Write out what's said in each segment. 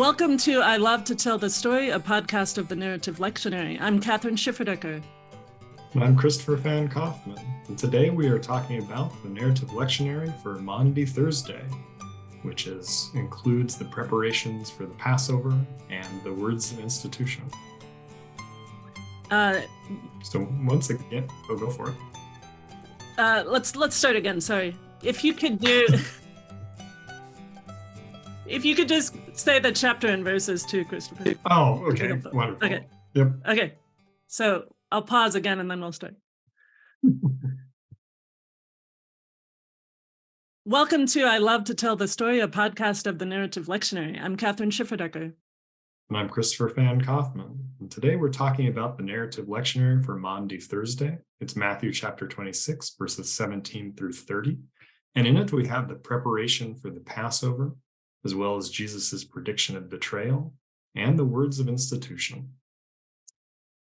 Welcome to I Love to Tell the Story, a podcast of the Narrative Lectionary. I'm Kathryn Schifferdecker. And I'm Christopher Van Kaufman. And today we are talking about the Narrative Lectionary for Maundy Thursday, which is includes the preparations for the Passover and the words of institution. Uh, so once again, we'll go for it. Uh, let's let's start again. Sorry, if you could do. if you could just say the chapter and verses too, Christopher. Oh, okay. Wonderful. Okay. Yep. Okay. So I'll pause again and then we'll start. Welcome to I Love to Tell the Story, a podcast of the Narrative Lectionary. I'm Kathryn Schifferdecker. And I'm Christopher Van Kaufman. And today we're talking about the Narrative Lectionary for Maundy Thursday. It's Matthew chapter 26, verses 17 through 30. And in it, we have the preparation for the Passover, as well as Jesus's prediction of betrayal and the words of institution.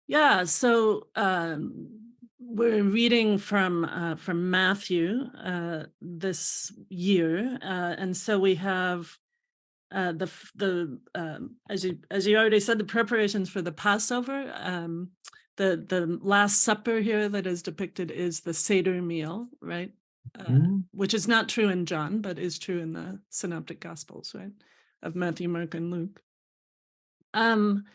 Yeah, so um, we're reading from uh, from Matthew uh, this year, uh, and so we have uh, the the um, as you as you already said, the preparations for the Passover. Um, the the Last Supper here that is depicted is the Seder meal, right? Mm. which is not true in John, but is true in the Synoptic Gospels, right, of Matthew, Mark, and Luke. Um,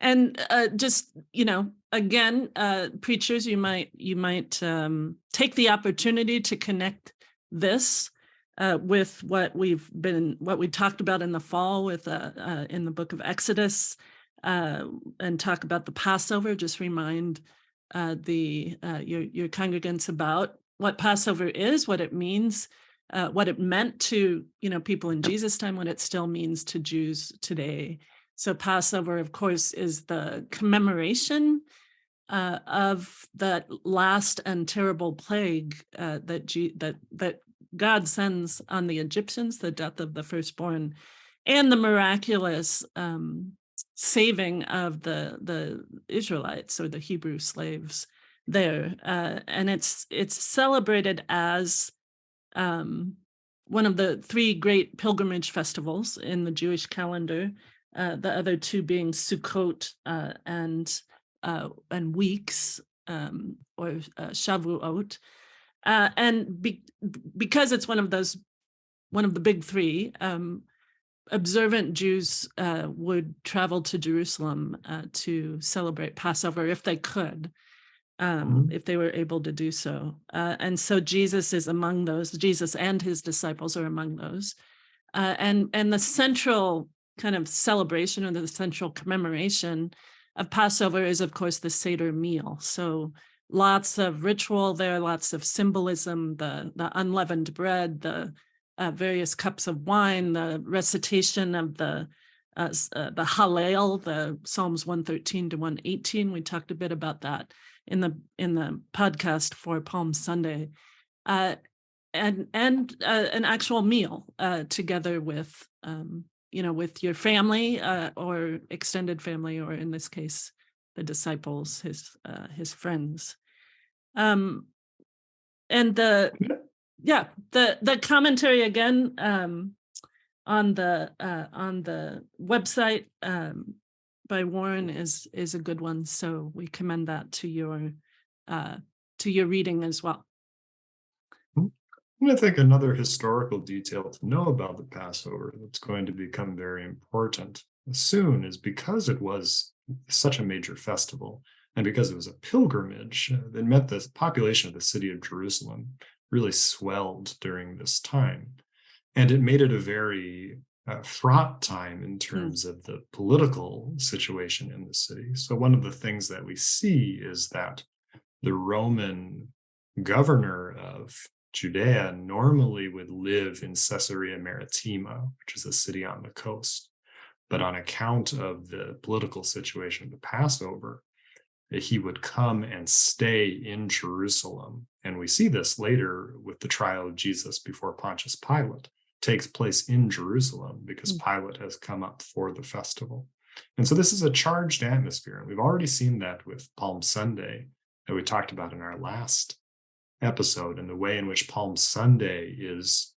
and uh, just you know, again, uh, preachers, you might you might um, take the opportunity to connect this uh, with what we've been what we talked about in the fall with uh, uh, in the book of Exodus, uh, and talk about the Passover. Just remind uh, the uh, your your congregants about what Passover is, what it means, uh, what it meant to you know people in Jesus' time, what it still means to Jews today. So Passover, of course, is the commemoration uh, of that last and terrible plague uh, that G that that God sends on the Egyptians, the death of the firstborn, and the miraculous um, saving of the the Israelites or the Hebrew slaves there, uh, and it's it's celebrated as um, one of the three great pilgrimage festivals in the Jewish calendar. Uh, the other two being Sukkot uh, and uh, and weeks um, or uh, Shavuot, uh, and be, because it's one of those one of the big three. Um, observant Jews would travel to Jerusalem to celebrate Passover if they could um, mm-hmm. if they were able to do so. Uh, and so Jesus is among those. Jesus and his disciples are among those. Uh, and and the central kind of celebration or the central commemoration of Passover is, of course, the Seder meal. So lots of ritual there, lots of symbolism, the the unleavened bread, the uh, various cups of wine, the recitation of the uh, uh, the Hallel, the Psalms 113 to 118. We talked a bit about that in the in the podcast for Palm Sunday, uh, and and uh, an actual meal uh, together with um, you know with your family uh, or extended family, or in this case, the disciples, his uh, his friends. Um, and the yeah the the commentary again um, on the uh, on the website um, by Warren is is a good one. So we commend that to your uh, to your reading as well. I think another historical detail to know about the Passover that's going to become very important soon is because it was such a major festival and because it was a pilgrimage, uh, that meant the population of the city of Jerusalem really swelled during this time. And it made it a very uh, fraught time in hmm. terms mm. of the political situation in the city. So one of the things that we see is that the Roman governor of Judea normally would live in Caesarea Maritima, which is a city on the coast. But on account of the political situation of the Passover, he would come and stay in Jerusalem. And we see this later with the trial of Jesus before Pontius Pilate takes place in Jerusalem because mm. Pilate has come up for the festival. And so this is a charged atmosphere. And we've already seen that with Palm Sunday that we talked about in our last episode and the way in which Palm Sunday is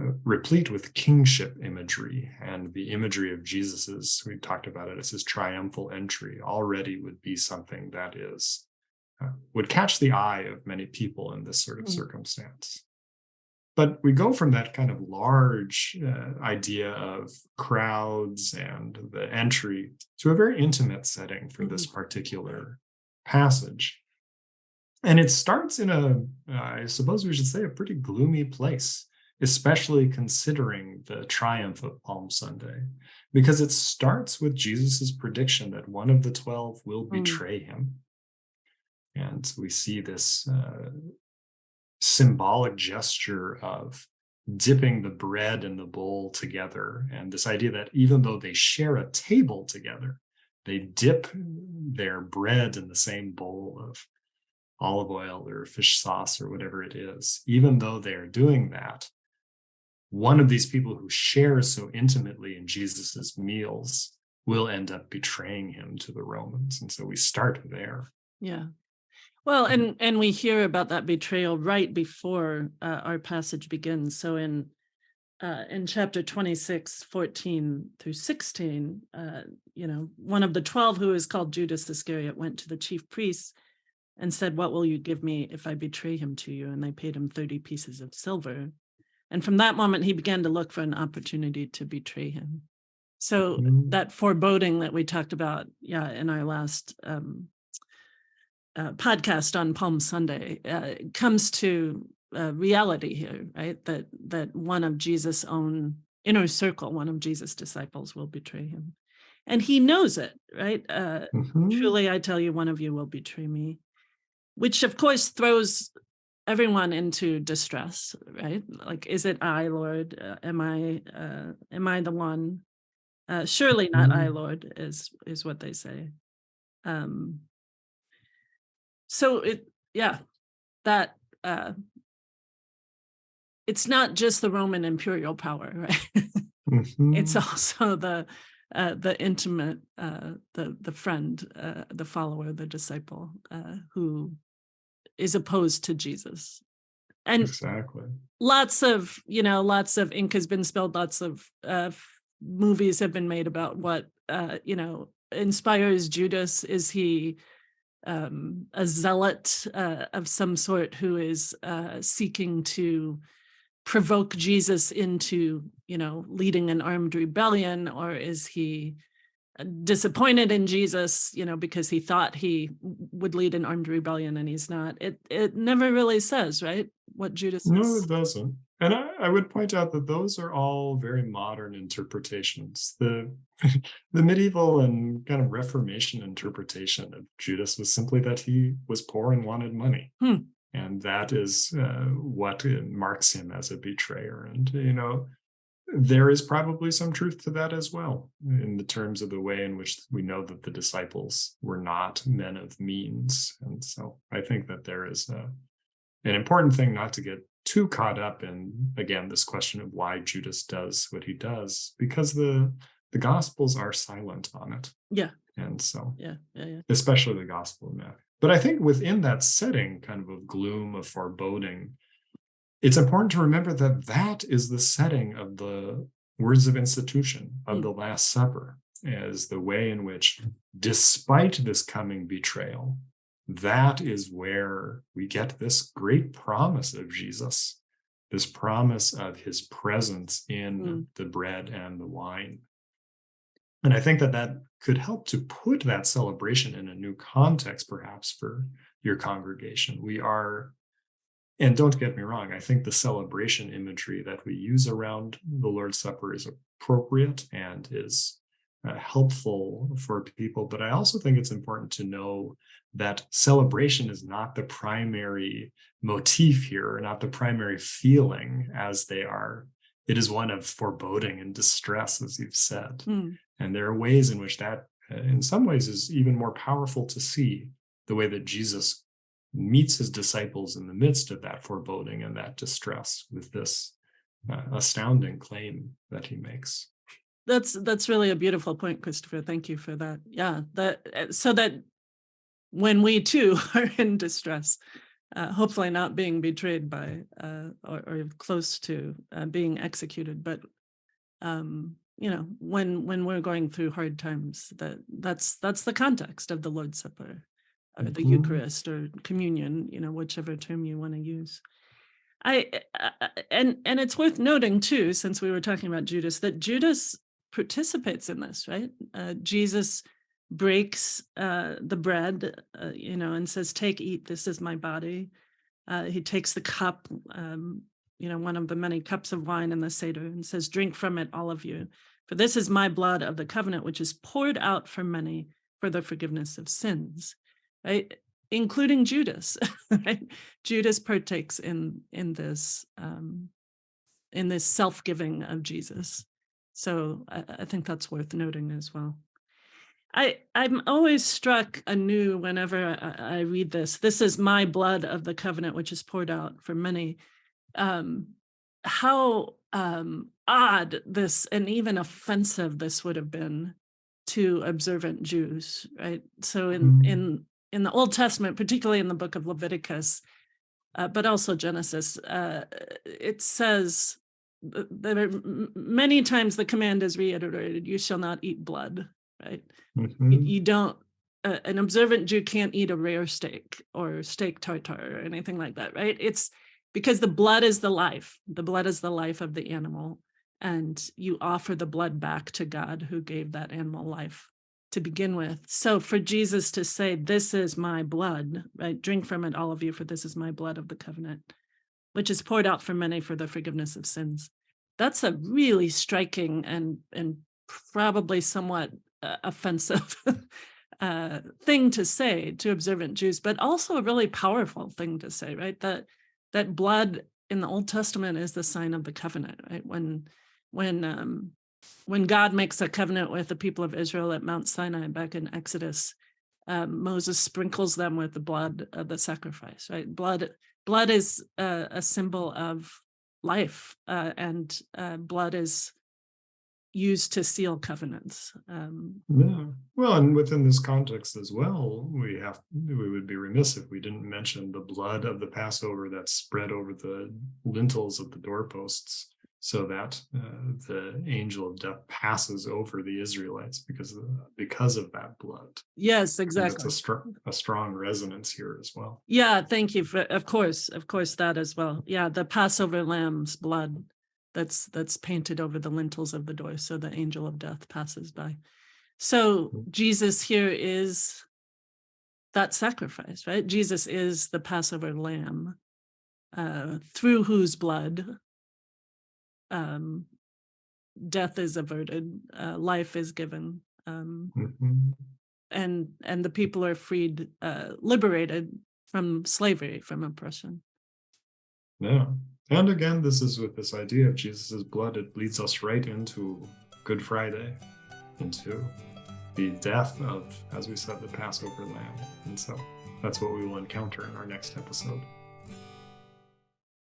uh, replete with kingship imagery and the imagery of Jesus's, we talked about it as his triumphal entry already would be something that is uh, would catch the eye of many people in this sort of Mm. circumstance. But we go from that kind of large uh, idea of crowds and the entry to a very intimate setting for this particular passage. And it starts in a, I suppose we should say, a pretty gloomy place, especially considering the triumph of Palm Sunday, because it starts with Jesus's prediction that one of the 12 will Mm. betray him. And we see this uh, symbolic gesture of dipping the bread and the bowl together. And this idea that even though they share a table together, they dip their bread in the same bowl of olive oil or fish sauce or whatever it is, even though they are doing that, one of these people who shares so intimately in Jesus's meals will end up betraying him to the Romans. And so we start there. Yeah. Well, Mhm. and and we hear about that betrayal right before uh, our passage begins. So in uh, in chapter 26, 14 through 16, uh, you know, one of the 12 who is called Judas Iscariot went to the chief priests and said, What will you give me if I betray him to you? And they paid him 30 pieces of silver. And from that moment, he began to look for an opportunity to betray him. So Mhm. that foreboding that we talked about, yeah, in our last um, uh, podcast on Palm Sunday uh, comes to uh, reality here, right? That that one of Jesus' own inner circle, one of Jesus' disciples, will betray him, and he knows it, right? Uh, Mhm. Truly, I tell you, one of you will betray me, which of course throws everyone into distress, right? Like, is it I, Lord? Uh, am I? Uh, am I the one? Uh, surely not I, Mhm. Lord, is is what they say. Um, so it, yeah, that uh, it's not just the Roman imperial power, right? it's Mhm. also the uh, the intimate, uh, the the friend, uh, the follower, the disciple uh, who is opposed to Jesus. And Exactly. lots of you know lots of ink has been spilled lots of uh movies have been made about what uh you know inspires judas is he um a zealot uh, of some sort who is uh seeking to provoke jesus into you know leading an armed rebellion or is he disappointed in jesus you know because he thought he would lead an armed rebellion and he's not it it never really says right what judas No, is it doesn't. And I, I would point out that those are all very modern interpretations. The the medieval and kind of Reformation interpretation of Judas was simply that he was poor and wanted money. Hmm. And that is uh, what marks him as a betrayer. And, you know, there is probably some truth to that as well, in the terms of the way in which we know that the disciples were not men of means. And so I think that there is a, an important thing not to get too caught up in again this question of why Judas does what he does because the the gospels are silent on it. Yeah. And so yeah yeah yeah. especially the gospel of Matthew. But I think within that setting kind of of gloom of foreboding it's important to remember that that is the setting of the words of institution of Mm. the last supper as the way in which despite this coming betrayal that is where we get this great promise of Jesus, this promise of his presence in Mm. the bread and the wine. And I think that that could help to put that celebration in a new context, perhaps for your congregation. We are, and don't get me wrong, I think the celebration imagery that we use around the Lord's Supper is appropriate and is uh, helpful for people. But I also think it's important to know that celebration is not the primary motif here, not the primary feeling as they are. It is one of foreboding and distress, as you've said. Mm. And there are ways in which that, uh, in some ways, is even more powerful to see the way that Jesus meets his disciples in the midst of that foreboding and that distress with this uh, astounding claim that he makes. that's that's really a beautiful point christopher thank you for that yeah that uh, so that when we too are in distress uh, hopefully not being betrayed by uh, or, or close to uh, being executed. But um, you know, when when we're going through hard times, that that's that's the context of the Lord's Supper, or the Mhm. Eucharist, or communion. You know, whichever term you want to use. I uh, and and it's worth noting too, since we were talking about Judas, that Judas participates in this, right? Uh, Jesus breaks uh, the bread, uh, you know, and says, "Take, eat. This is my body." Uh, he takes the cup, um, you know, one of the many cups of wine in the Seder, and says, "Drink from it, all of you, for this is my blood of the covenant, which is poured out for many for the forgiveness of sins." Right? including Judas. Right? Judas partakes in in this um, in this self giving of Jesus. So I, I think that's worth noting as well. I I'm always struck anew whenever I, I read this. This is my blood of the covenant, which is poured out for many. Um, how um, odd this and even offensive this would have been to observant Jews, right? So in Mhm. in in the Old Testament, particularly in the book of Leviticus, uh, but also Genesis, uh, it says th- there many times the command is reiterated: "You shall not eat blood." Right? You, Mhm. you don't. Uh, an observant Jew can't eat a rare steak or steak tartare or anything like that, right? It's because the blood is the life. The blood is the life of the animal, and you offer the blood back to God who gave that animal life to begin with. So for Jesus to say, This is my blood, right? Drink from it, all of you, for this is my blood of the covenant, which is poured out for many for the forgiveness of sins. That's a really striking and and probably somewhat uh, offensive uh, thing to say to observant Jews, but also a really powerful thing to say, right? That that blood in the Old Testament is the sign of the covenant, right? When when um, when God makes a covenant with the people of Israel at Mount Sinai back in Exodus, um, Moses sprinkles them with the blood of the sacrifice, right? Blood blood is a, a symbol of life, uh, and uh, blood is used to seal covenants. Um, Yeah. Well, and within this context as well, we have we would be remiss if we didn't mention the blood of the Passover that's spread over the lintels of the doorposts, so that uh, the angel of death passes over the Israelites because of, because of that blood. yes, exactly. a strong a strong resonance here as well. Yeah, thank you for, of course, of course, that as well. Yeah, the Passover lamb's blood that's that's painted over the lintels of the door, so the angel of death passes by. So Mhm. Jesus here is that sacrifice, right? Jesus is the Passover lamb, uh, through whose blood um, death is averted, uh, life is given, um, Mhm. and and the people are freed, uh, liberated from slavery, from oppression. Yeah. And again, this is with this idea of Jesus' blood, it leads us right into Good Friday, into the death of, as we said, the Passover lamb. And so that's what we will encounter in our next episode.